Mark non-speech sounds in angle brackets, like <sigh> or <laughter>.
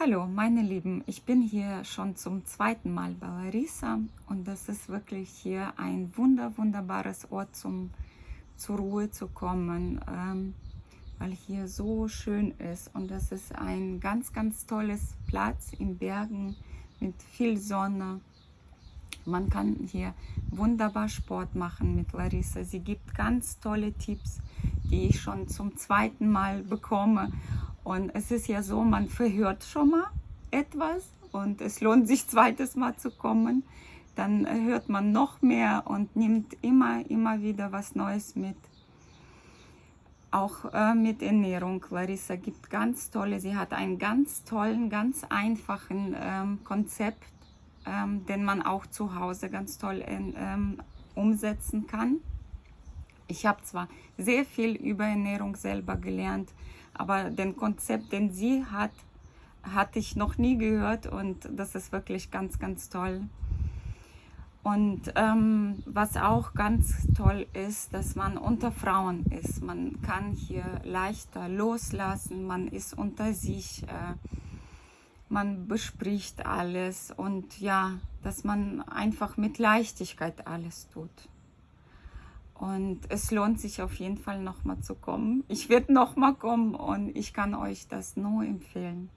Hallo meine Lieben, ich bin hier schon zum zweiten Mal bei Larissa und das ist wirklich hier ein wunder wunderbares Ort zum zur Ruhe zu kommen, ähm, weil hier so schön ist und das ist ein ganz ganz tolles Platz in Bergen mit viel Sonne. Man kann hier wunderbar Sport machen mit Larissa. Sie gibt ganz tolle Tipps, die ich schon zum zweiten Mal bekomme und es ist ja so, man verhört schon mal etwas und es lohnt sich <laughs> zweites Mal zu kommen. Dann hört man noch mehr und nimmt immer, immer wieder was Neues mit. Auch äh, mit Ernährung. Larissa gibt ganz tolle, sie hat einen ganz tollen, ganz einfachen ähm, Konzept, ähm, den man auch zu Hause ganz toll in, ähm, umsetzen kann. Ich habe zwar sehr viel über Ernährung selber gelernt, aber den Konzept, den sie hat, hatte ich noch nie gehört und das ist wirklich ganz, ganz toll. Und ähm, was auch ganz toll ist, dass man unter Frauen ist. Man kann hier leichter loslassen, man ist unter sich, äh, man bespricht alles und ja, dass man einfach mit Leichtigkeit alles tut. Und es lohnt sich auf jeden Fall nochmal zu kommen. Ich werde nochmal kommen und ich kann euch das nur empfehlen.